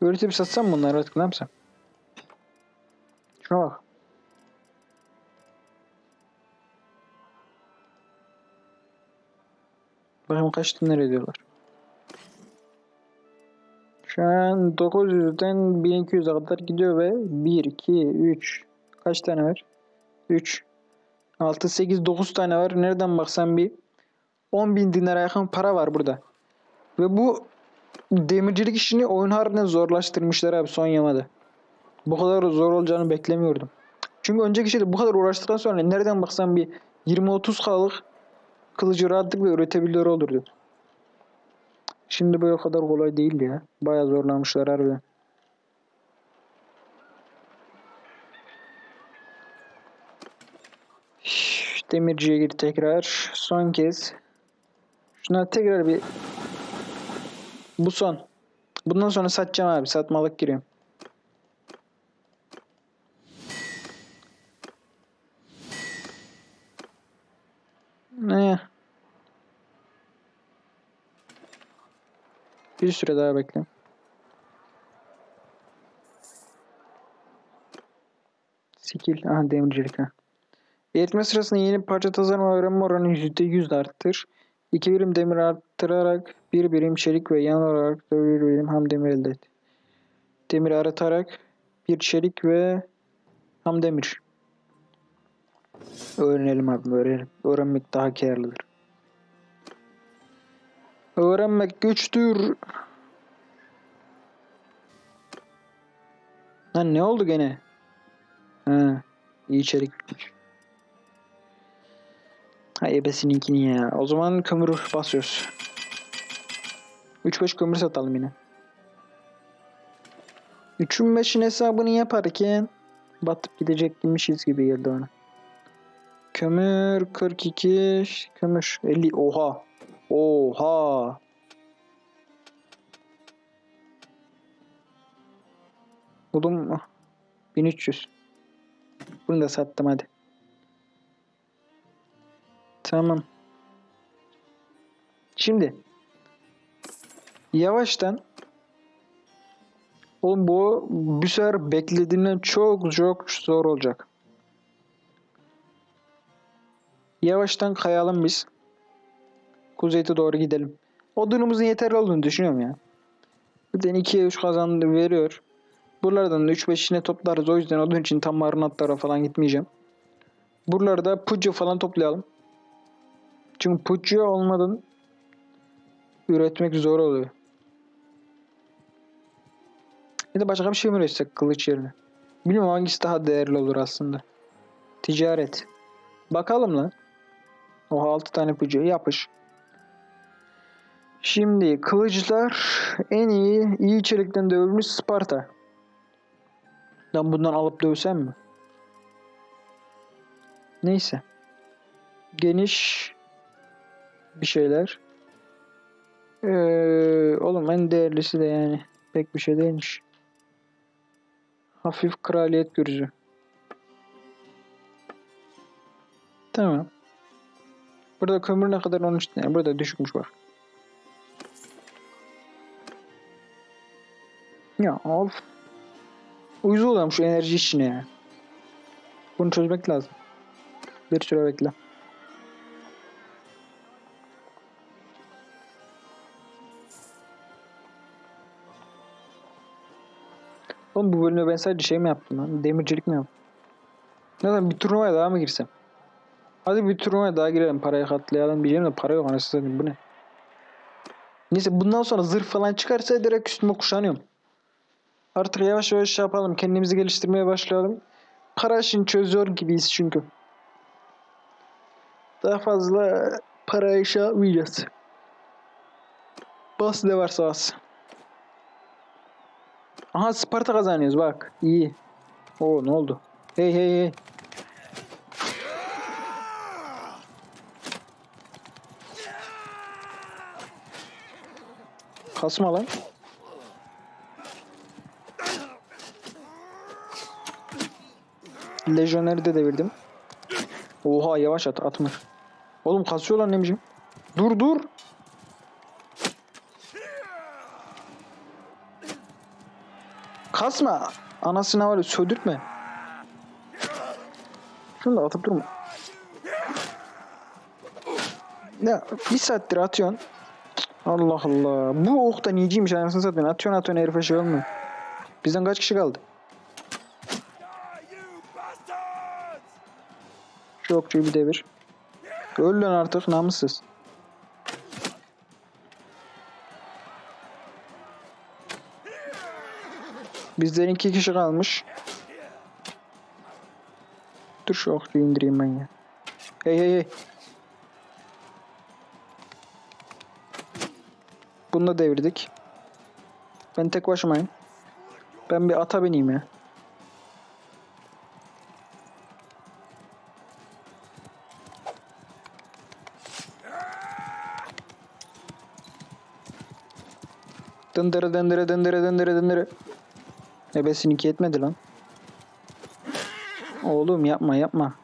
Öğretip satsam bunları artık ne yapsam? Şuna bak. Bakayım kaç dinler ediyorlar. Şu an 900'den 1200'e kadar gidiyor ve 1, 2, 3 kaç tane var? 3 6, 8, 9 tane var. Nereden baksan bir 10 bin dinara yakın para var burada. Ve bu demircilik işini oyun harbiden zorlaştırmışlar abi son yamada. Bu kadar zor olacağını beklemiyordum. Çünkü önceki şeyde bu kadar uğraştıktan sonra nereden baksan bir 20-30 kalık kılıcı rahatlıkla üretebiliyor olurdu. Şimdi böyle kadar kolay değil ya. Bayağı zorlamışlar harbiden. Demirciye gir tekrar. Son kez. Şuna tekrar bir bu son. Bundan sonra satacağım abi. Satmalık giriyorum. Ne? Bir süre daha bekle. Skill. Aha demircilik ha. Eğitme sırasında yeni parça tasarım öğrenme oranı %100 arttır. 2 birim demir arttırarak 1 birim çelik ve yan olarak da 1 birim ham demir elde et. Demir aratarak bir çelik ve ham demir. Öğrenelim abi öğrenelim. Öğrenmek daha karlıdır. Öğrenmek güçtür. Lan ne oldu gene? Ha, iyi içerikmiş. Ha ebesininkini ya. O zaman kömür basıyoruz. 3-5 kömür satalım yine. 3'ün 5'in hesabını yaparken batıp gidecekmişiz gibi geldi bana. Kömür 42 kömür 50 oha oha Buldum mu? 1300 Bunu da sattım hadi. Tamam. Şimdi yavaştan Oğlum bu bir sefer beklediğimden çok çok zor olacak. Yavaştan kayalım biz. Kuzeyte doğru gidelim. Odunumuzun yeterli olduğunu düşünüyorum ya. Zaten 2'ye 3 kazandı veriyor. Buralardan da 3-5'ine toplarız. O yüzden odun için tam marunatlara falan gitmeyeceğim. Buralarda pucu falan toplayalım. Çünkü pucu olmadan üretmek zor oluyor. Ya da başka bir şey mi üretsek kılıç yerine? Bilmiyorum hangisi daha değerli olur aslında. Ticaret. Bakalım lan. Oha 6 tane pucu yapış. Şimdi kılıçlar en iyi iyi çelikten dövülmüş Sparta. Ben bundan alıp dövsem mi? Neyse. Geniş bir şeyler. Ee, oğlum en değerlisi de yani pek bir şey değilmiş. Hafif kraliyet gürzü. Tamam. Burada kömür ne kadar 13 tane. Burada düşükmüş bak. Ya of. Uyuz oluyorum şu enerji işine ya. Bunu çözmek lazım. Bir süre bekle. Oğlum bu bölümde ben sadece şey mi yaptım lan? Demircilik mi yaptım? Neden bir turnuvaya daha mı girsem? Hadi bir turnuvaya daha girelim parayı katlayalım diyeceğim de para yok anasını satayım bu ne? Neyse bundan sonra zırh falan çıkarsa direkt üstüme kuşanıyorum. Artık yavaş yavaş şey yapalım. Kendimizi geliştirmeye başlayalım. Para işini çözüyor gibiyiz çünkü. Daha fazla para işe yapmayacağız. Bas ne varsa bas. Aha Sparta kazanıyoruz bak. İyi. Oo ne oldu? Hey hey hey. Kasma lan. Lejyoner'i de devirdim. Oha yavaş at atmış. Oğlum kasıyorlar nemcim. Dur dur. Kasma. Anasına var ya södürtme. Şunu da atıp durma. Ya bir saattir atıyorsun. Allah Allah. Bu ok da niyeciymiş anasını satayım. Atıyorsun atıyorsun herife şey olmuyor. Bizden kaç kişi kaldı? Şu okçuyu bir devir. Öl lan artık namussuz. Bizden iki kişi kalmış. Dur şu okçuyu indireyim ben ya. Hey hey hey. Bunu da devirdik. Ben tek başımayım. Ben bir ata bineyim ya. Dındırı dındırı dındırı dındırı dındırı. Ebesininki yetmedi lan. Oğlum yapma yapma.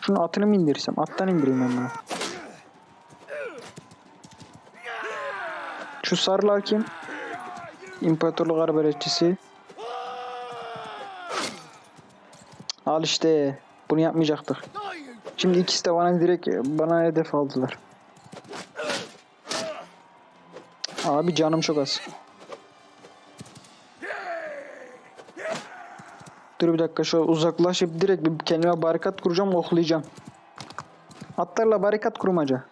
Şunu atını mı indirsem? Attan indireyim ben bunu. Şu sarılar kim? İmparatorluk arbeletçisi. Al işte. Bunu yapmayacaktık. Şimdi ikisi de bana direkt bana hedef aldılar. Abi canım çok az. Dur bir dakika şöyle uzaklaşıp direkt bir kendime barikat kuracağım oklayacağım. Atlarla barikat kurmaca.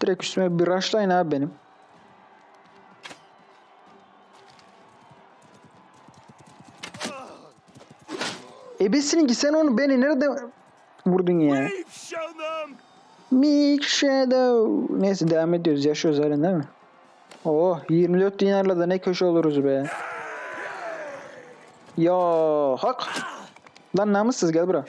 Direkt üstüme bir rushlayın abi benim. Ebesininki sen onu beni nerede vurdun ya? Big Shadow. Neyse devam ediyoruz. Yaşıyoruz halen değil mi? Oh 24 dinarla da ne köşe oluruz be. Ya hak. Lan namussuz gel bura.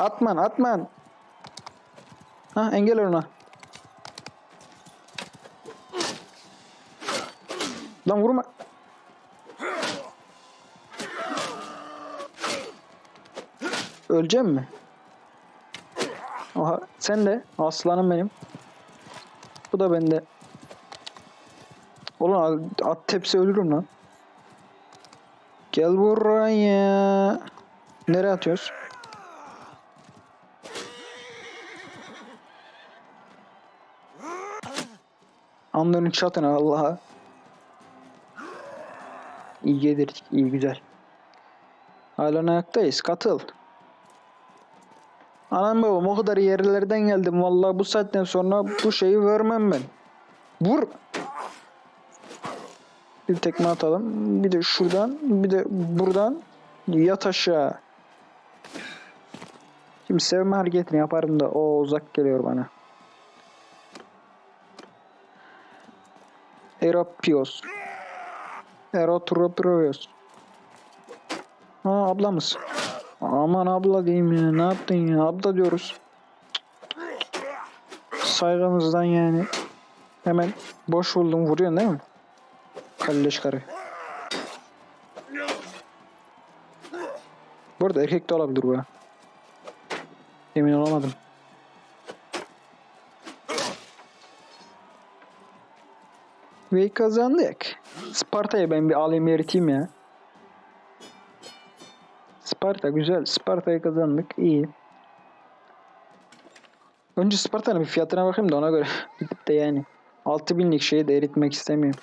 Atman atman. Ha engel ona. Lan vurma. Öleceğim mi? Aha sen de aslanım benim. Bu da bende. Ulan at tepsi ölürüm lan. Gel buraya. Nereye atıyoruz? Anların çatına Allah'a. İyi yedirdik. iyi güzel. Hala ayaktayız. Katıl. Anam babam o kadar yerlerden geldim. Vallahi bu saatten sonra bu şeyi vermem ben. Vur. Bir tekme atalım. Bir de şuradan. Bir de buradan. Yat aşağı. Şimdi sevme hareketini yaparım da o uzak geliyor bana. Erapios. Erotropios. Ha ablamız. Aman abla diyeyim ya. Ne yaptın ya? Abla diyoruz. Saygımızdan yani. Hemen boş buldum. Vuruyorsun değil mi? Kalleş karı. Bu erkek de olabilir bu. Emin olamadım. Ve kazandık. Sparta'yı ben bir alayım eriteyim ya. Sparta güzel. Sparta'yı kazandık. İyi. Önce Sparta'nın bir fiyatına bakayım da ona göre gidip de yani 6000'lik şeyi de eritmek istemiyorum.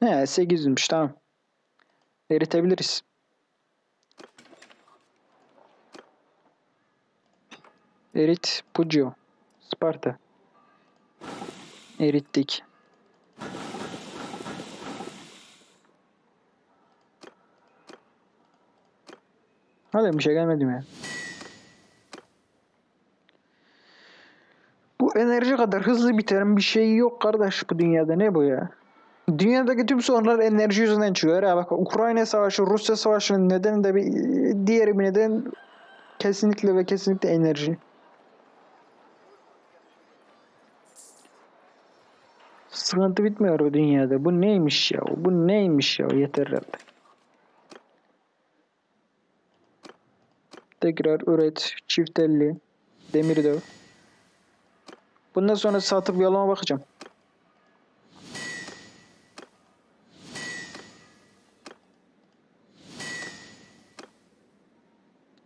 He 800'müş tamam. Eritebiliriz. Erit Puccio. Sparta. Erittik. Hala bir şey gelmedi mi ya? Bu enerji kadar hızlı biten bir şey yok kardeş bu dünyada. Ne bu ya? Dünyadaki tüm sorunlar enerji yüzünden çıkıyor. Ya bak Ukrayna savaşı, Rusya savaşının nedeni de bir diğer bir neden kesinlikle ve kesinlikle enerji. Sıkıntı bitmiyor bu dünyada. Bu neymiş ya? Bu neymiş ya? Yeter herhalde. Tekrar üret. Çift elli. Demir döv. Bundan sonra satıp yoluma bakacağım.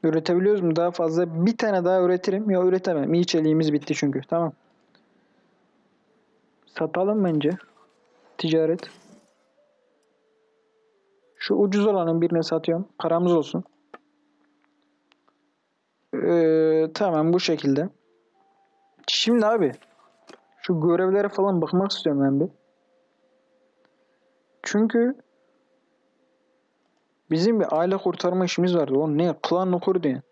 Üretebiliyoruz mu daha fazla? Bir tane daha üretirim. Ya üretemem. İyi çeliğimiz bitti çünkü. Tamam. Satalım bence. Ticaret. Şu ucuz olanın birine satıyorum. Paramız olsun. Ee, tamam bu şekilde. Şimdi abi şu görevlere falan bakmak istiyorum ben bir. Çünkü bizim bir aile kurtarma işimiz vardı. O ne? Klan okur diye.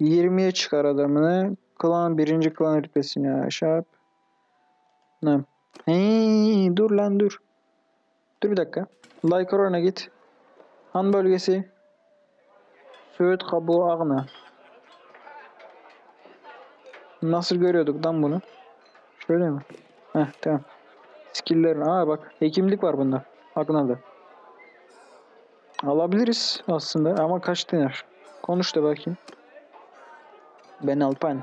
20'ye çıkar adamını. Klan birinci klan rütbesini aşağı. Ne? Hey, dur lan dur. Dur bir dakika. Like oranına git. Han bölgesi. Söğüt kabuğu ağına. Nasıl görüyorduk lan bunu? Şöyle mi? Heh tamam. Skill'lerin. Aa bak hekimlik var bunda. Agnal'da. Alabiliriz aslında ama kaç dinar? Konuş da bakayım. Ben Alpan.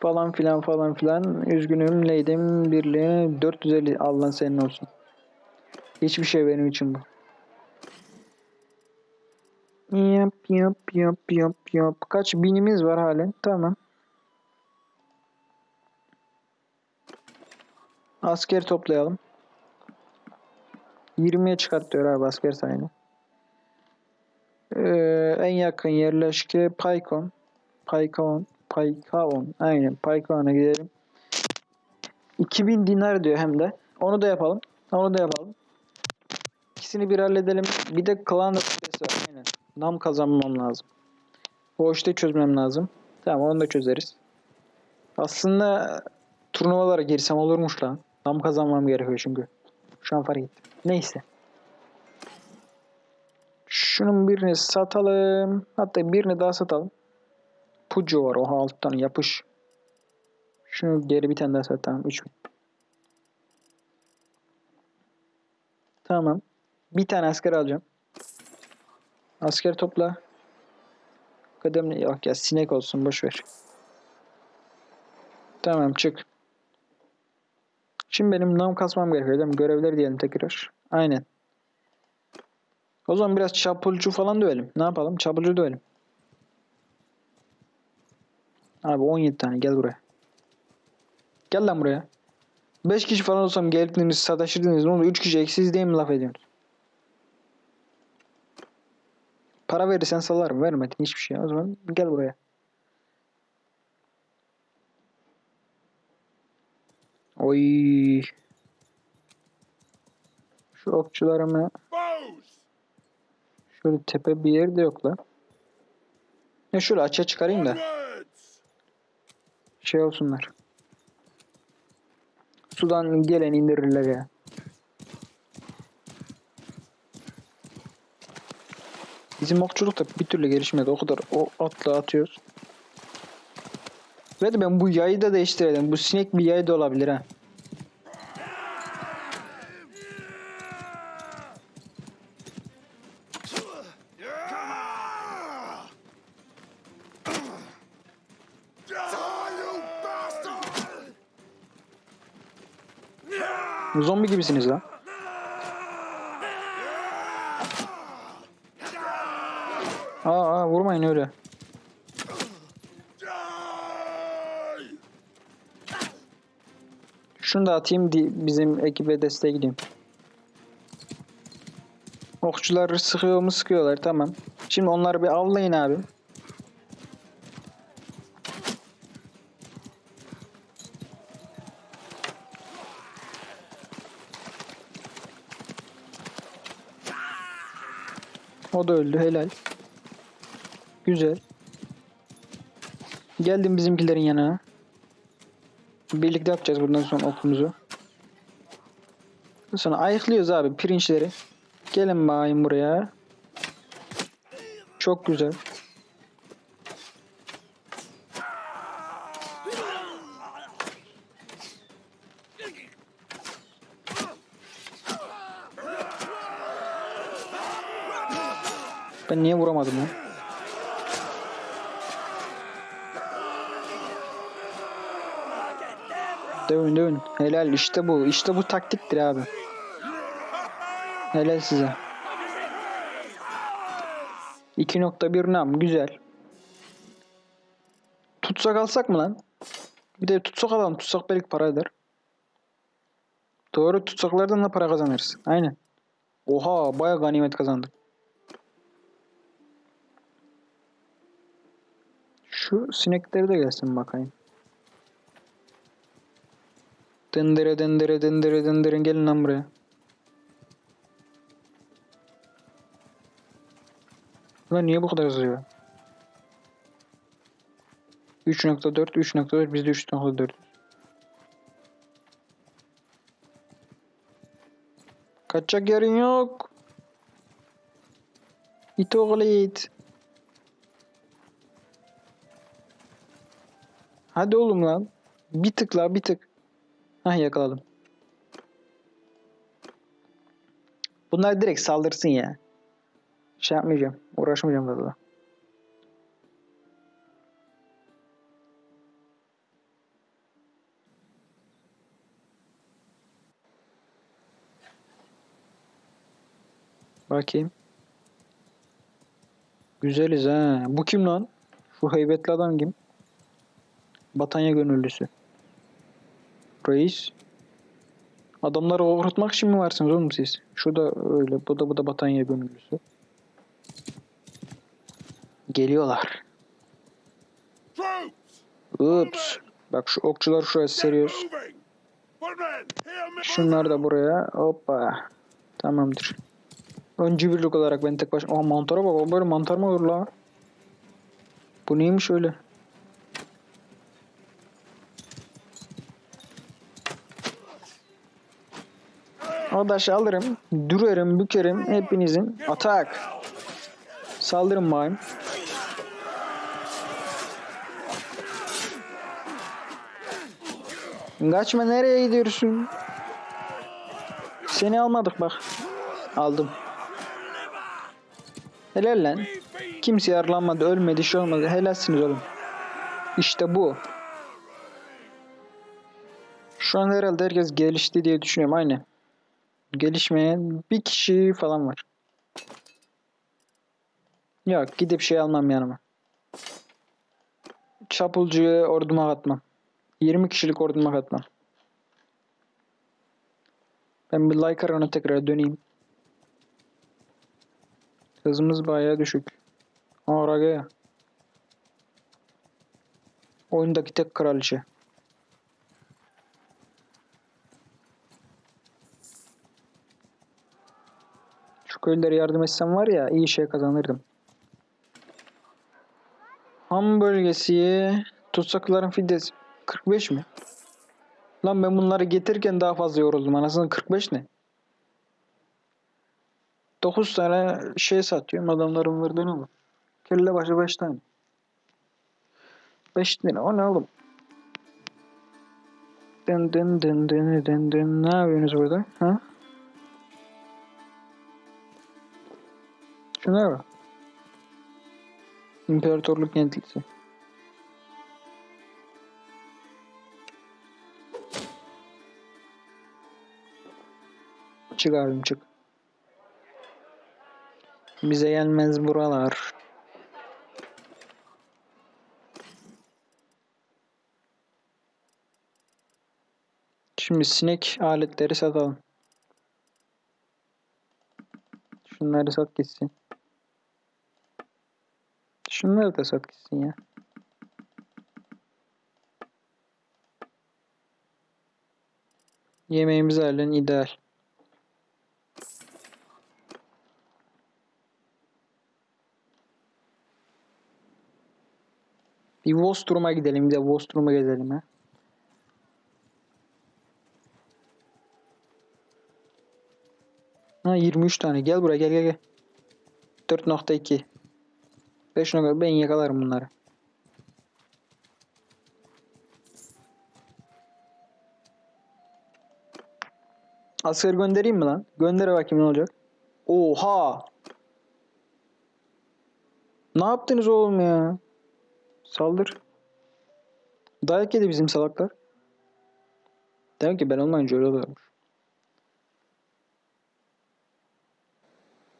Falan filan falan filan. Üzgünüm neydim birliğe 450 Allah'ın senin olsun. Hiçbir şey benim için bu. Yap yap yap yap yap. Kaç binimiz var halen? Tamam. Asker toplayalım. 20'ye çıkartıyor abi asker sayını. Ee, en yakın yerleşke Paykon. Paykon. Paykaon. Aynen Paykaon'a gidelim. 2000 dinar diyor hem de. Onu da yapalım. Onu da yapalım. İkisini bir halledelim. Bir de klan rütbesi var. Aynen. Nam kazanmam lazım. O işte çözmem lazım. Tamam onu da çözeriz. Aslında turnuvalara girsem olurmuş lan. Nam kazanmam gerekiyor çünkü. Şu an fark ettim. Neyse. Şunun birini satalım. Hatta birini daha satalım. Pucu var. Oha alttan yapış. Şunu geri bir tane daha sat. Tamam. 3000. Tamam. Bir tane asker alacağım. Asker topla. Kademli yok ya sinek olsun boş ver. Tamam çık. Şimdi benim nam kasmam gerekiyor değil mi? Görevler diyelim tekrar. Aynen. O zaman biraz çapulcu falan dövelim. Ne yapalım? Çapulcu dövelim. Abi 17 tane gel buraya. Gel lan buraya. 5 kişi falan olsam geldiniz sataşırdınız. Ne oldu? 3 kişi eksiz diye mi laf ediyorsunuz? Para verirsen salarım. Vermedin hiçbir şey. O zaman gel buraya. Oy. Şu okçularımı şöyle tepe bir yerde yok lan. Ya şöyle açığa çıkarayım da! Şey olsunlar. Sudan gelen indirirler ya. Bizim okçuluk da bir türlü gelişmedi. O kadar o atla atıyoruz. Ve ben bu yayı da değiştirelim. Bu sinek bir yay da olabilir ha. Zombi gibisiniz lan. Aa, aa vurmayın öyle. Şunu da atayım bizim ekibe desteğe gideyim. Okçular sıkıyor mu sıkıyorlar tamam. Şimdi onları bir avlayın abi. Da öldü helal. Güzel. Geldim bizimkilerin yanına. Birlikte yapacağız bundan sonra okumuzu. Sonra ayıklıyoruz abi pirinçleri. Gelin bakayım buraya. Çok güzel. Ben niye vuramadım ya? Dövün dövün. Helal işte bu. İşte bu taktiktir abi. Helal size. 2.1 nam güzel. Tutsak alsak mı lan? Bir de tutsak alalım. Tutsak belki para eder. Doğru tutsaklardan da para kazanırız. Aynen. Oha baya ganimet kazandık. Şu sinekleri de gelsin bakayım. Dındırı dındırı dındırı dındırı gelin lan buraya. Ulan niye bu kadar yazıyor? 3.4 3.4 biz de 3.4 Kaçacak yerin yok. İt oğlu it. Hadi oğlum lan. Bir tık la bir tık. Hah yakaladım. Bunlar direkt saldırsın ya. Şey yapmayacağım. Uğraşmayacağım fazla. Bakayım. Güzeliz ha. Bu kim lan? Şu heybetli adam kim? Batanya gönüllüsü. Reis. Adamları overutmak için mi varsınız oğlum siz? Şu da öyle. Bu da bu da Batanya gönüllüsü. Geliyorlar. Ups. Bak şu okçular şuraya seriyoruz. Şunlar da buraya. Hoppa. Tamamdır. Öncü birlik olarak ben tek başıma... Aa mantara bak. O böyle mantar mı olur la? Bu neymiş öyle? Adaş alırım. Dürerim, bükerim. Hepinizin. Atak. Saldırın bayım. Kaçma nereye gidiyorsun? Seni almadık bak. Aldım. Helal lan. Kimse yaralanmadı, ölmedi, şey olmadı. Helalsiniz oğlum. İşte bu. Şu an herhalde herkes gelişti diye düşünüyorum. Aynen. Gelişmeyen bir kişi falan var. Yok gidip şey almam yanıma. Çapulcuyu orduma katmam. 20 kişilik orduma katmam. Ben bir like arana tekrar döneyim. Hızımız bayağı düşük. Aa Ragaya. Oyundaki tek kraliçe. Şu köylere yardım etsem var ya iyi şey kazanırdım. Ham bölgesi tutsakların fidesi 45 mi? Lan ben bunları getirirken daha fazla yoruldum. Anasını 45 ne? 9 tane şey satıyorum. Adamların verdiği ne olur? Kelle başı 5 tane. 5 lira. O ne oğlum? Dın dın dın dın dın dın. Ne yapıyorsunuz burada? Ha? Şunlara bak. İmparatorluk yenilgisi. Çık abim çık. Bize gelmez buralar. Şimdi sinek aletleri satalım. Şunları sat gitsin. Şunları da sat gitsin ya. Yemeğimizi halen ideal. Bir Vostrum'a gidelim. Bir de Vostrum'a gezelim ha. Ha 23 tane. Gel buraya gel gel gel. 4.2 5 nokta ben yakalarım bunları. Asker göndereyim mi lan? Gönder bakayım ne olacak. Oha! Ne yaptınız oğlum ya? Saldır. Dayak yedi bizim salaklar. Demek ki ben olmayınca öyle oluyormuş.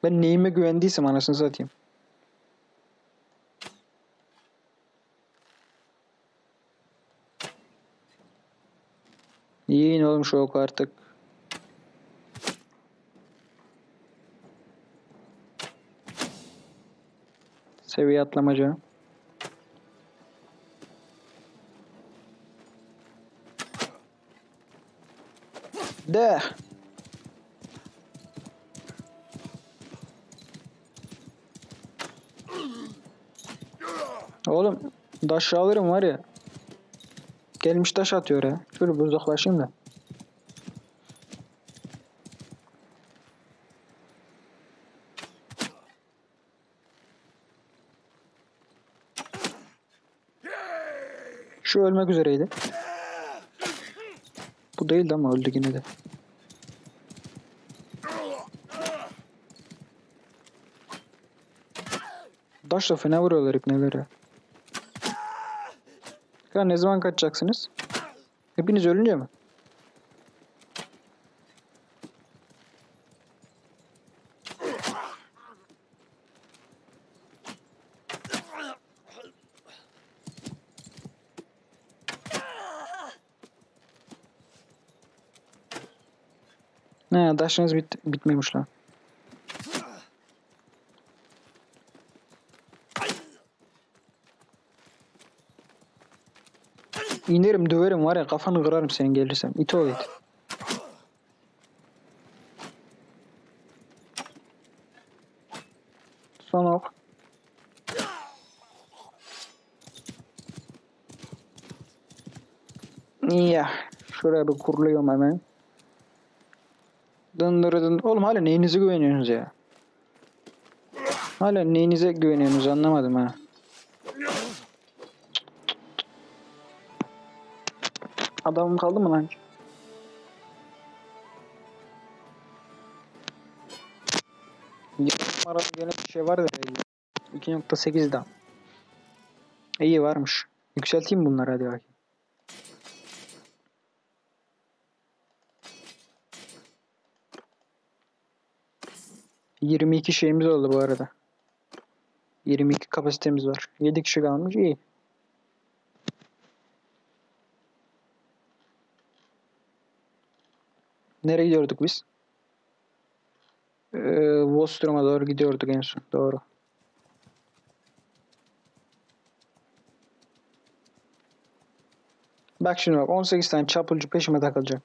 Ben neyime güvendiysem anasını satayım. Yiyin oğlum şu oku artık. Seviye atlamaca. De. Oğlum taş alırım var ya. Gelmiş taş atıyor ya. Şöyle bir uzaklaşayım da. Şu ölmek üzereydi. Bu değildi ama öldü yine de. Taşla fena vuruyorlar ipneleri. Ya ne zaman kaçacaksınız? Hepiniz ölünce mi? Ne taşınız bit bitmemiş lan. İnerim döverim var ya kafanı kırarım senin gelirsen. İt ol it. Son ok. Ya şuraya bir kuruluyorum hemen. Dındırı dın. Oğlum hala neyinize güveniyorsunuz ya? Hala neyinize güveniyorsunuz anlamadım ha. Adamım kaldı mı lan? Numaralı gene bir şey var da 2.8 daha. İyi varmış. Yükselteyim bunları hadi bakayım. Yirmi iki şeyimiz oldu bu arada. 22 kapasitemiz var. 7 kişi kalmış iyi. Nereye gidiyorduk biz? Ee, Vostrom'a doğru gidiyorduk en son. Doğru. Bak şimdi bak 18 tane çapulcu peşime takılacak.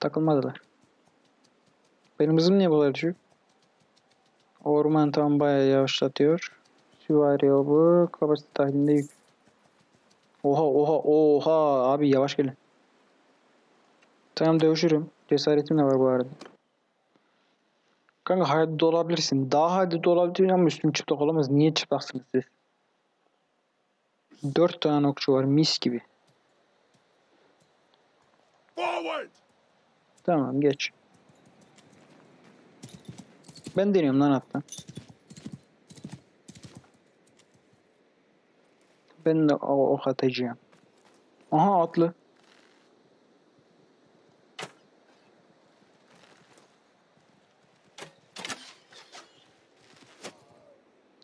Takılmadılar. Benim hızım niye bu kadar düşük? Orman tam bayağı yavaşlatıyor. Süvari bu kapasite dahilinde yük. Oha oha oha abi yavaş gelin. Tamam dövüşürüm. Cesaretim de var bu arada. Kanka hadi olabilirsin. Daha hadi olabilirsin ama üstüm çıplak olamaz. Niye çıplaksınız siz? Dört tane okçu var mis gibi. Forward! Tamam geç. Ben deniyorum lan hatta. Ben de o ok atacağım. Aha atlı.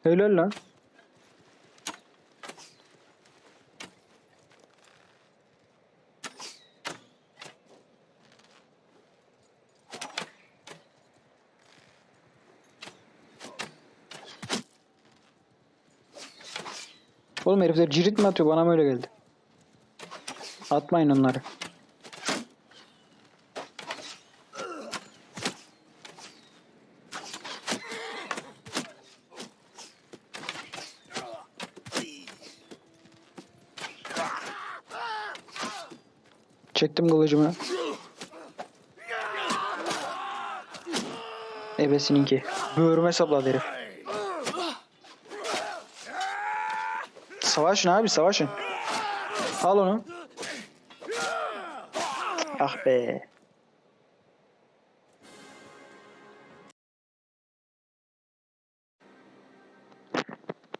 Helal lan. Oğlum herifler cirit mi atıyor? Bana mı öyle geldi? Atmayın onları. Çektim kılıcımı. Ebesininki. Böğrüme sapladı herif. Savaşın abi savaşın. Al onu. Ah be.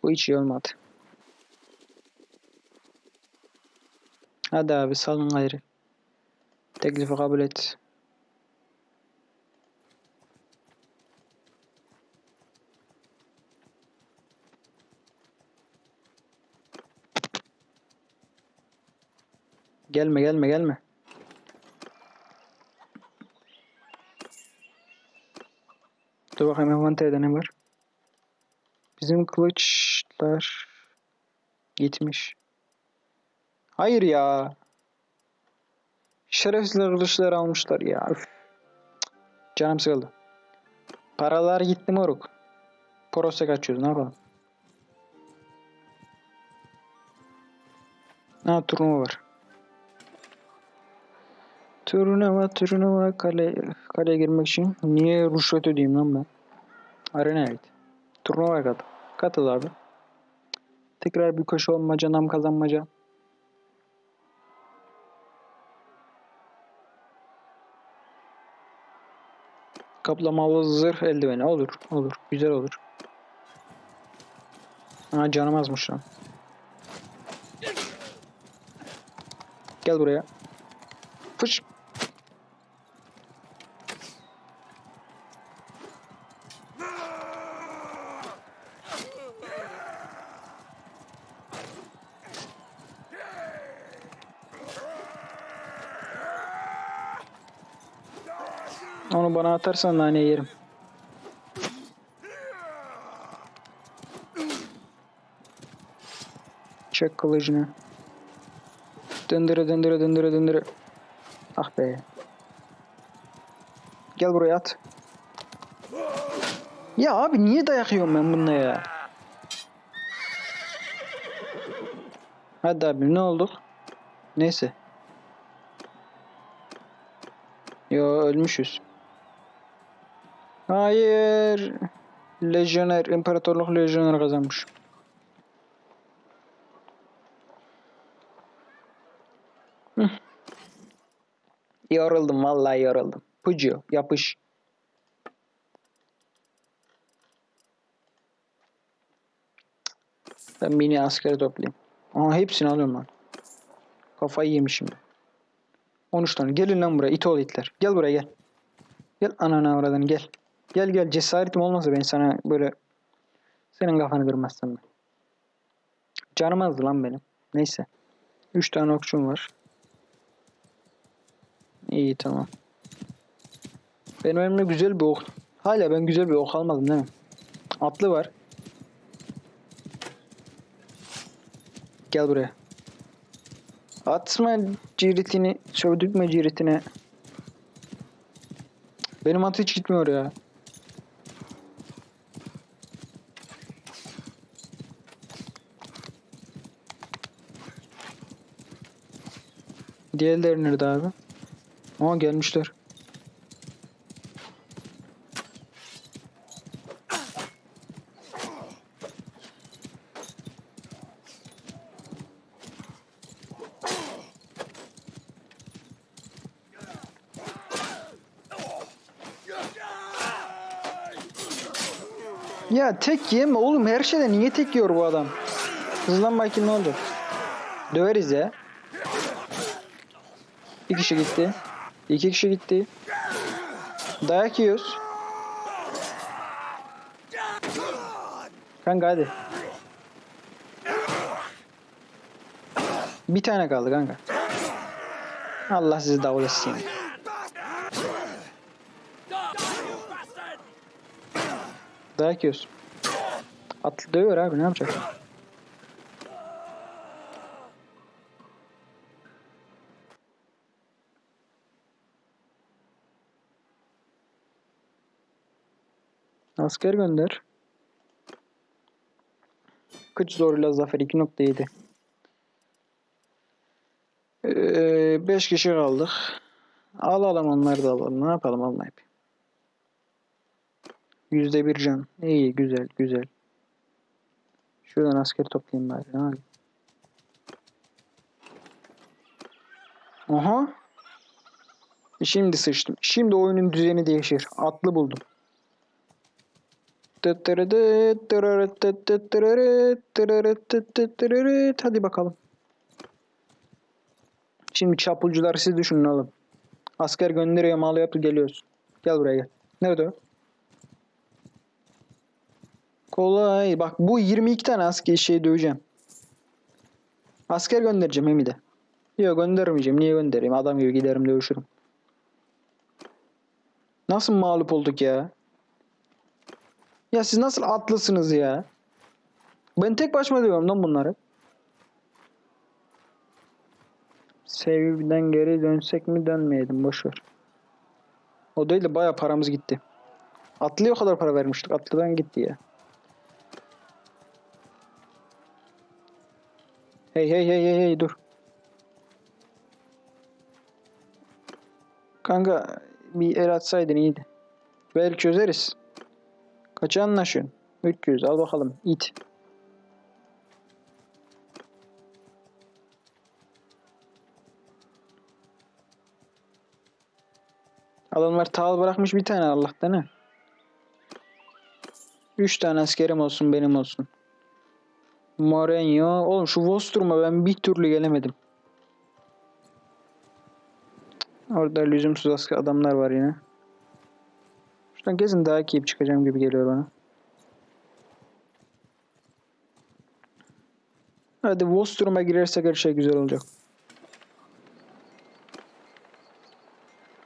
Bu hiç iyi olmadı. Hadi abi salın gayrı. Teklifi kabul et. Gelme gelme gelme. Dur bakayım envanterde ne var? Bizim kılıçlar gitmiş. Hayır ya. Şerefsizler kılıçları almışlar ya. Üf. Canım sıkıldı. Paralar gitti moruk. Poros'a kaçıyoruz ne yapalım. Ha turnuva var. Turnuva turnuva kale kaleye girmek için niye rüşvet ödeyeyim lan ben? Arena evet. Turnuvaya katıl. Katıl abi. Tekrar bir koşu olmaca, nam kazanmaca. Kaplamalı zırh eldiveni olur. Olur. Güzel olur. Ha canım azmış lan. Gel buraya. Fış. Onu bana atarsan nane yerim. Çek kılıcını. Döndüre döndüre döndüre döndüre. Ah be. Gel buraya at. Ya abi niye dayak yiyorum ben bununla ya? Hadi abi ne olduk? Neyse. Yo ölmüşüz. Hayır. Lejyoner, İmparatorluk Lejyoner kazanmış. Hıh. Yoruldum vallahi yoruldum. Pucu yapış. Ben mini askeri toplayayım. Aa hepsini alıyorum lan. Kafayı yemişim. 13 tane. Gelin lan buraya. it ol itler. Gel buraya gel. Gel anana oradan gel. Gel gel cesaretim olmasa ben sana böyle senin kafanı kırmazsam ben. Canım azdı lan benim. Neyse. 3 tane okçum var. İyi tamam. Benim elimde güzel bir ok. Hala ben güzel bir ok almadım değil mi? Atlı var. Gel buraya. Atma ciritini, sövdürtme ciritine. Benim at hiç gitmiyor ya. Diğerleri nerede abi? Aa gelmişler. Ya tek yeme oğlum her şeyde niye tek yiyor bu adam? Hızlan bakayım ne oldu? Döveriz ya. Bir kişi gitti. İki kişi gitti. Dayak yiyoruz. Kanka hadi. Bir tane kaldı kanka. Allah sizi davul etsin. Dayak yiyoruz. Atlı dövüyor abi ne yapacak? Asker gönder. Kıç zoruyla zafer 2.7 ee, 5 kişi kaldık. Alalım onları da alalım. Ne yapalım almayıp. Yüzde bir can. İyi güzel güzel. Şuradan asker toplayayım bari. Yapayım? Aha. Şimdi sıçtım. Şimdi oyunun düzeni değişir. Atlı buldum. Hadi bakalım. Şimdi çapulcular siz düşünün oğlum. Asker gönderiyor malı yapıp geliyoruz. Gel buraya gel. Nerede o? Kolay. Bak bu 22 tane asker şey döveceğim. Asker göndereceğim hem. Yok göndermeyeceğim. Niye göndereyim? Adam gibi giderim dövüşürüm. Nasıl mağlup olduk ya? Ya siz nasıl atlısınız ya? Ben tek başıma diyorum lan bunları. Sevgiden geri dönsek mi dönmeyelim boşver. O değil de baya paramız gitti. Atlıya o kadar para vermiştik. Atlıdan gitti ya. Hey hey hey hey hey dur. Kanka bir el atsaydın iyiydi. Belki çözeriz. Kaça anlaşıyorsun? 300 al bakalım it. Adamlar tağıl bırakmış bir tane Allah'tan ha. 3 tane askerim olsun benim olsun. Mourinho. Oğlum şu Vostrum'a ben bir türlü gelemedim. Orada lüzumsuz adamlar var yine. Şuradan gezin daha keyif çıkacağım gibi geliyor bana. Hadi Vostrum'a girersek her şey güzel olacak.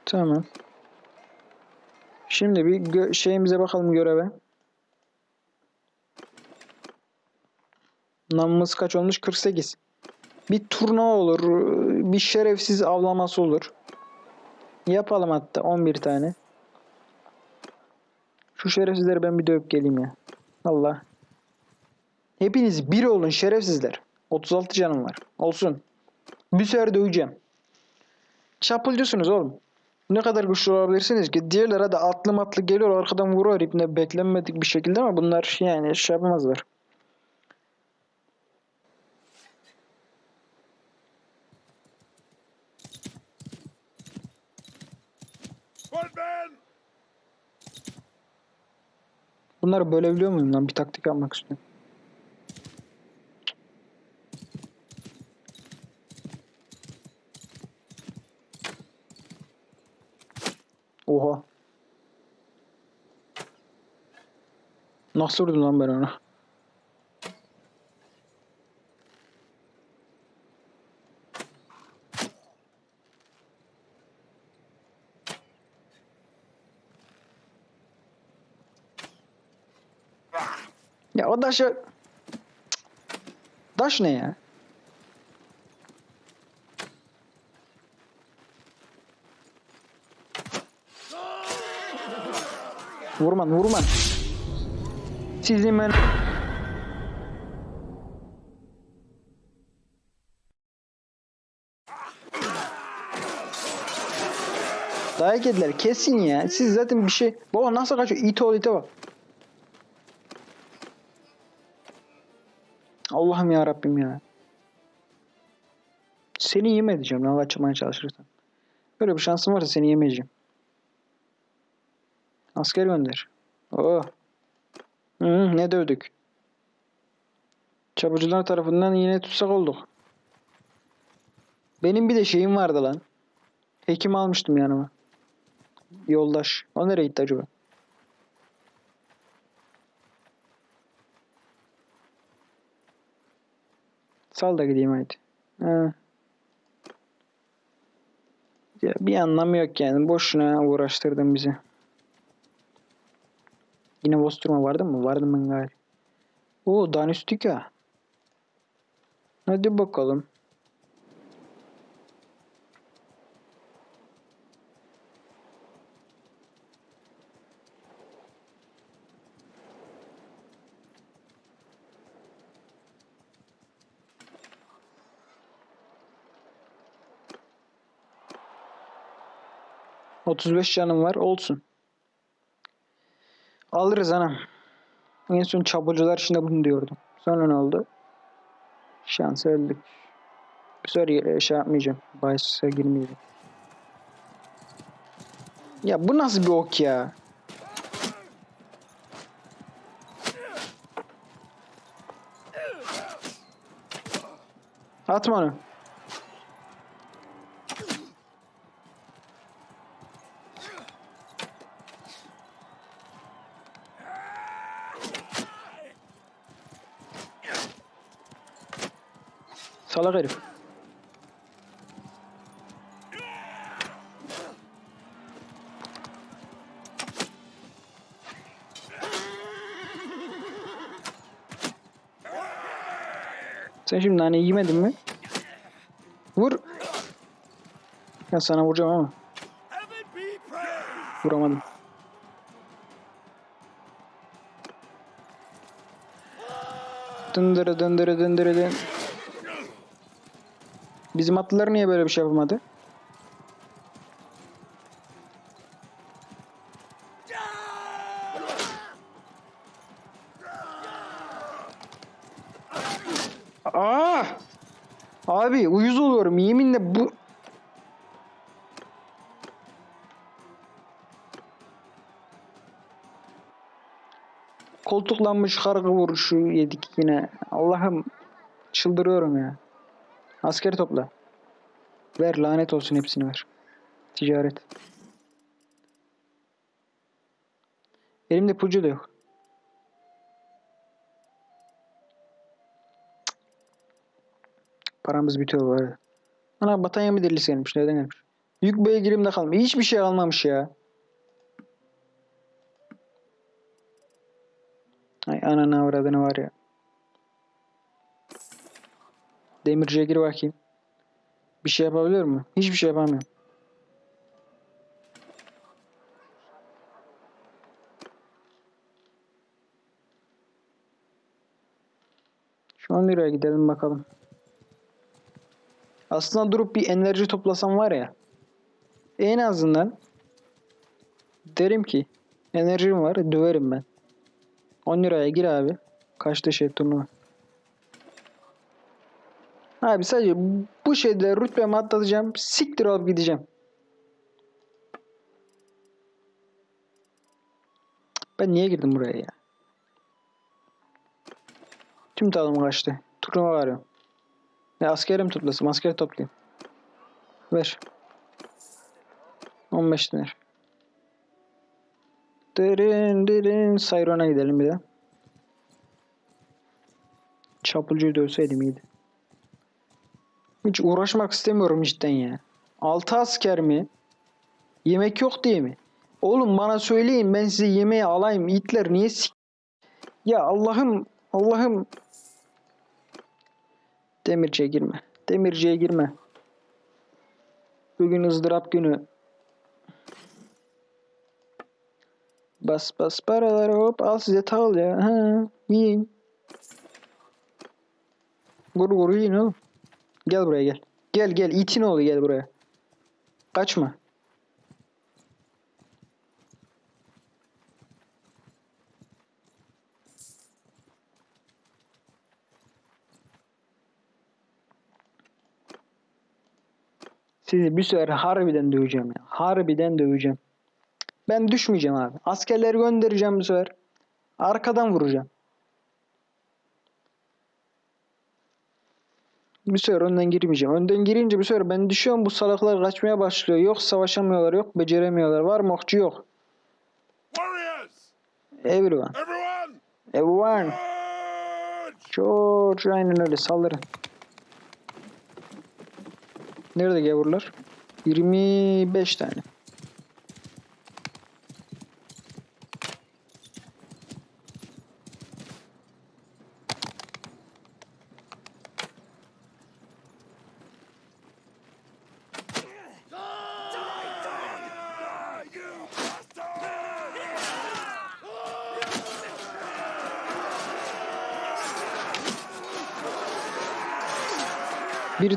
Tamam. Şimdi bir şeyimize bakalım göreve. Namımız kaç olmuş? 48. Bir turnuva olur. Bir şerefsiz avlaması olur. Yapalım hatta 11 tane. Şu şerefsizleri ben bir dövüp geleyim ya. Allah. Hepiniz bir olun şerefsizler. 36 canım var. Olsun. Bir sefer döveceğim. Çapulcusunuz oğlum. Ne kadar güçlü olabilirsiniz ki? Diğerlere de atlı matlı geliyor arkadan vuruyor ipne beklenmedik bir şekilde ama bunlar yani şey yapamazlar. Bunları bölebiliyor muyum lan? Bir taktik yapmak istiyorum. Oha. Nasıl vurdum lan ben onu? Ya o daşı... Daş ne ya? Vurman vurman. Sizin ben... Dayak yediler kesin ya. Siz zaten bir şey... Baba nasıl kaçıyor? İte ol ite bak. Allah'ım ya Rabbim ya. Seni yem edeceğim lan açmaya çalışırsan. Böyle bir şansım varsa seni yemeyeceğim. Asker gönder. Oh. Hı, ne dövdük. Çabucular tarafından yine tutsak olduk. Benim bir de şeyim vardı lan. Hekim almıştım yanıma. Yoldaş. O nereye gitti acaba? Sal da gideyim haydi. Ha. Ya bir anlamı yok yani. Boşuna uğraştırdın bizi. Yine Vosturma vardı mı? Vardı mı gayri? Oo Danustika. Hadi bakalım. 35 canım var. Olsun. Alırız anam. En son çabucular içinde bunu diyordum. Sonra ne oldu? Şans öldük. Bu şey yapmayacağım. Bahis'e girmeyeceğim. Ya bu nasıl bir ok ya? Atma onu. Salak herif. Sen şimdi nane yemedin mi? Vur. Ya sana vuracağım ama vuramadım. Dındırı dındırı dındırı dın. Bizim atlılar niye böyle bir şey yapamadı? Aa! Abi uyuz oluyorum yeminle bu koltuklanmış kargı vuruşu yedik yine. Allah'ım çıldırıyorum ya. Asker topla. Ver lanet olsun hepsini ver. Ticaret. Elimde pucu da yok. Paramız bitiyor bu arada. Ana Batanya delisi gelmiş? Nereden gelmiş? Yük beygirimde kalmış. Hiçbir şey almamış ya. Ay ananı avradını var ya. Demirciye gir bakayım. Bir şey yapabiliyor mu? Hiçbir şey yapamıyorum. Şu 10 liraya gidelim bakalım. Aslında durup bir enerji toplasam var ya. En azından derim ki enerjim var döverim ben. 10 liraya gir abi. Kaçta şey turnuva. Abi sadece bu şeyde rütbemi atlatacağım. Siktir olup gideceğim. Ben niye girdim buraya ya? Tüm talım kaçtı. Turnuva arıyorum. Ya askerim toplasın. Asker toplayayım. Ver. 15 dinar. Derin derin Sayron'a gidelim bir de. Çapulcuyu dövseydim iyiydi. Hiç uğraşmak istemiyorum cidden ya. 6 asker mi? Yemek yok diye mi? Oğlum bana söyleyin ben size yemeği alayım. İtler niye sik... Ya Allah'ım Allah'ım. Demirciye girme. Demirciye girme. Bugün ızdırap günü. Bas bas paraları hop al size tağıl ya. Ha, yiyin. Vur vur yiyin oğlum. Gel buraya gel. Gel gel itin oğlu gel buraya. Kaçma. Sizi bir sefer harbiden döveceğim ya. Harbiden döveceğim. Ben düşmeyeceğim abi. Askerleri göndereceğim bu sefer. Arkadan vuracağım. Bir sefer önden girmeyeceğim. Önden girince bir sefer ben düşüyorum bu salaklar kaçmaya başlıyor. Yok savaşamıyorlar yok beceremiyorlar. Var mı okçu yok. Everyone. Everyone! George aynen öyle saldırın. Nerede gavurlar? 25 tane.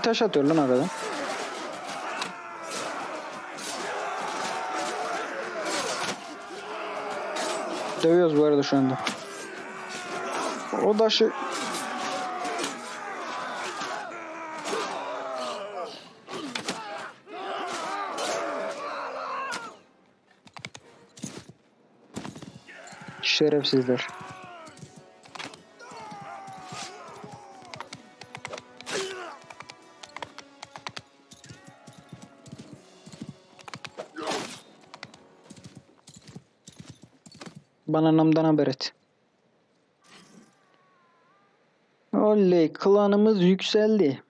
Taş atıyor lan arada. Dövüyoruz bu arada şu anda. O taşı... Şerefsizler. Bana namdan haber et. Oley klanımız yükseldi.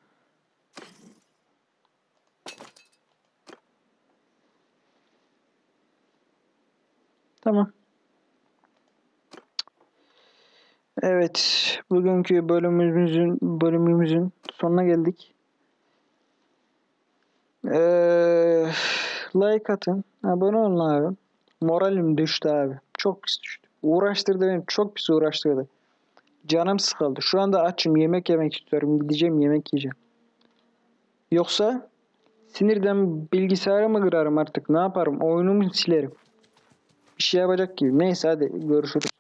Tamam. Evet, bugünkü bölümümüzün bölümümüzün sonuna geldik. Ee, like atın, abone olun abi. Moralim düştü abi. Çok pis düştü. Uğraştırdı beni, çok pis uğraştırdı. Canım sıkıldı. Şu anda açım, yemek yemek istiyorum. Gideceğim yemek yiyeceğim. Yoksa sinirden bilgisayarı mı kırarım artık? Ne yaparım? Oyunumu silerim. Bir şey yapacak gibi. Neyse hadi görüşürüz.